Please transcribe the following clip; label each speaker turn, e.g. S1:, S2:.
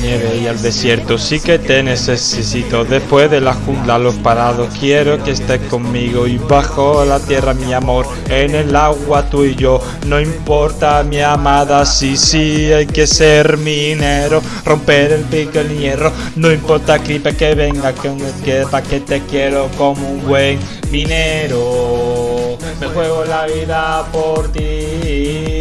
S1: nieve y al desierto. Sí que te necesito. Después de la jungla, los parados, quiero que estés conmigo. Y bajo la tierra, mi amor, en el agua tú y yo. No importa, mi amada, sí, sí, hay que ser minero. Romper el pico, el hierro. No importa, gripe que venga, que un pa' que te quiero como un buen minero. Me juego la vida por ti.